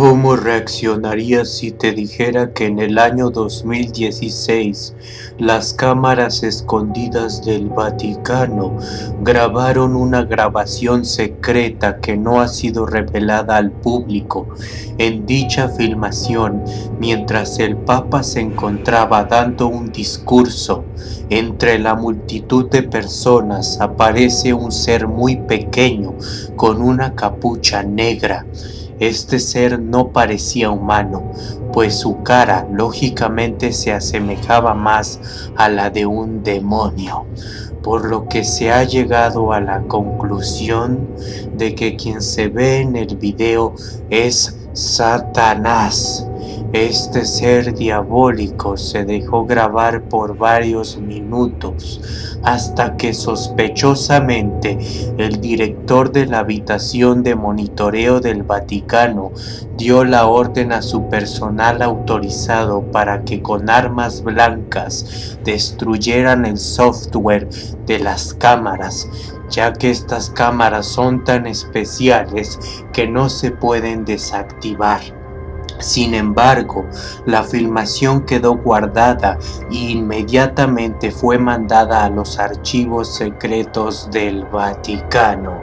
¿Cómo reaccionarías si te dijera que en el año 2016 las cámaras escondidas del Vaticano grabaron una grabación secreta que no ha sido revelada al público? En dicha filmación, mientras el Papa se encontraba dando un discurso, entre la multitud de personas aparece un ser muy pequeño con una capucha negra este ser no parecía humano, pues su cara lógicamente se asemejaba más a la de un demonio, por lo que se ha llegado a la conclusión de que quien se ve en el video es Satanás. Este ser diabólico se dejó grabar por varios minutos hasta que sospechosamente el director de la habitación de monitoreo del Vaticano dio la orden a su personal autorizado para que con armas blancas destruyeran el software de las cámaras ya que estas cámaras son tan especiales que no se pueden desactivar. Sin embargo, la filmación quedó guardada e inmediatamente fue mandada a los archivos secretos del Vaticano.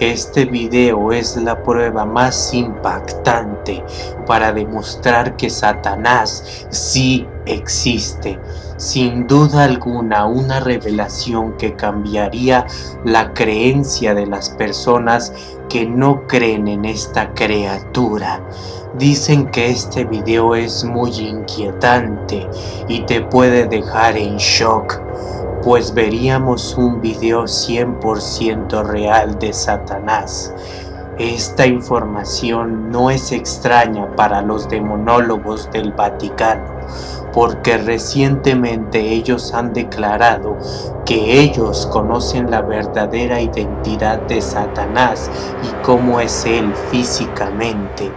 Este video es la prueba más impactante para demostrar que Satanás sí existe. Sin duda alguna una revelación que cambiaría la creencia de las personas que no creen en esta criatura. Dicen que este video es muy inquietante y te puede dejar en shock, pues veríamos un video 100% real de Satanás. Esta información no es extraña para los demonólogos del Vaticano, porque recientemente ellos han declarado que ellos conocen la verdadera identidad de Satanás y cómo es él físicamente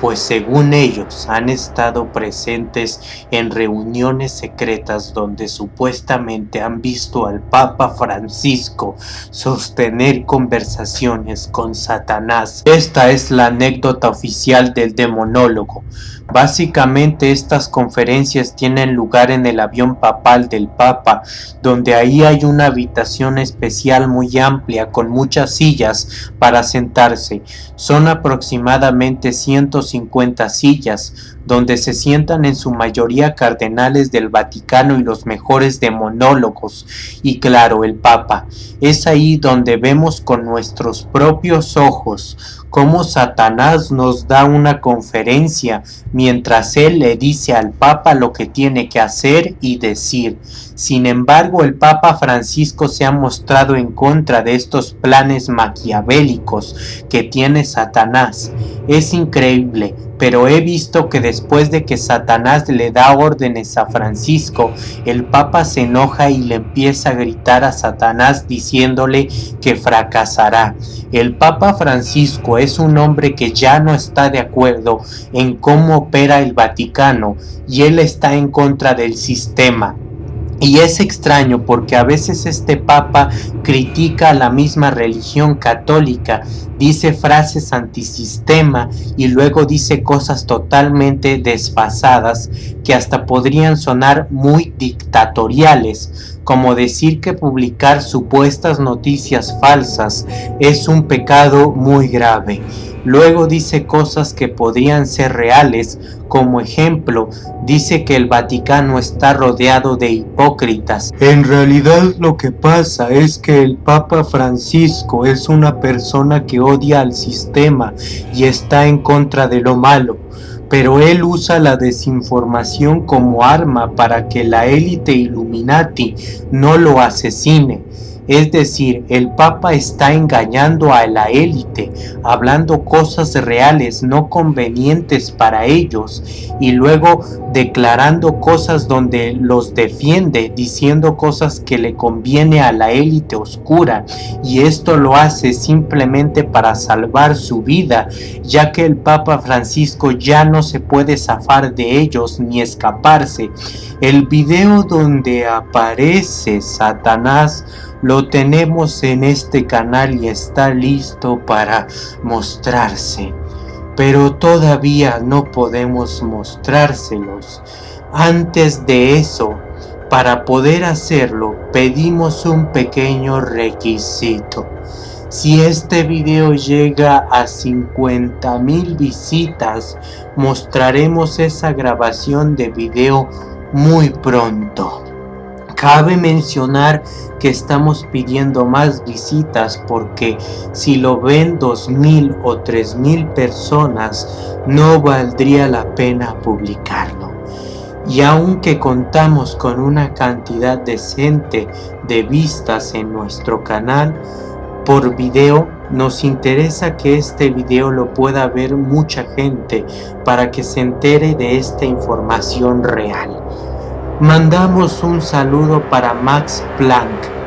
pues según ellos han estado presentes en reuniones secretas donde supuestamente han visto al Papa Francisco sostener conversaciones con Satanás. Esta es la anécdota oficial del demonólogo. Básicamente estas conferencias tienen lugar en el avión papal del Papa, donde ahí hay una habitación especial muy amplia con muchas sillas para sentarse. Son aproximadamente 150 sillas, donde se sientan en su mayoría cardenales del Vaticano y los mejores demonólogos, y claro, el Papa. Es ahí donde vemos con nuestros propios ojos cómo Satanás nos da una conferencia mientras él le dice al Papa lo que tiene que hacer y decir. Sin embargo, el Papa Francisco se ha mostrado en contra de estos planes maquiavélicos que tiene Satanás. Es increíble, pero he visto que después de que Satanás le da órdenes a Francisco, el Papa se enoja y le empieza a gritar a Satanás diciéndole que fracasará. El Papa Francisco es un hombre que ya no está de acuerdo en cómo opera el Vaticano y él está en contra del sistema. Y es extraño porque a veces este papa critica a la misma religión católica, dice frases antisistema y luego dice cosas totalmente desfasadas que hasta podrían sonar muy dictatoriales, como decir que publicar supuestas noticias falsas es un pecado muy grave. Luego dice cosas que podrían ser reales, como ejemplo, dice que el Vaticano está rodeado de hipócritas. En realidad lo que pasa es que el Papa Francisco es una persona que odia al sistema y está en contra de lo malo pero él usa la desinformación como arma para que la élite Illuminati no lo asesine. Es decir, el Papa está engañando a la élite, hablando cosas reales no convenientes para ellos y luego declarando cosas donde los defiende, diciendo cosas que le conviene a la élite oscura y esto lo hace simplemente para salvar su vida, ya que el Papa Francisco ya no se puede zafar de ellos ni escaparse. El video donde aparece Satanás lo tenemos en este canal y está listo para mostrarse. pero todavía no podemos mostrárselos. Antes de eso, para poder hacerlo, pedimos un pequeño requisito. Si este video llega a 50 mil visitas, mostraremos esa grabación de video muy pronto. Cabe mencionar que estamos pidiendo más visitas porque si lo ven 2.000 o 3.000 personas, no valdría la pena publicarlo. Y aunque contamos con una cantidad decente de vistas en nuestro canal, por video, nos interesa que este video lo pueda ver mucha gente para que se entere de esta información real. Mandamos un saludo para Max Planck,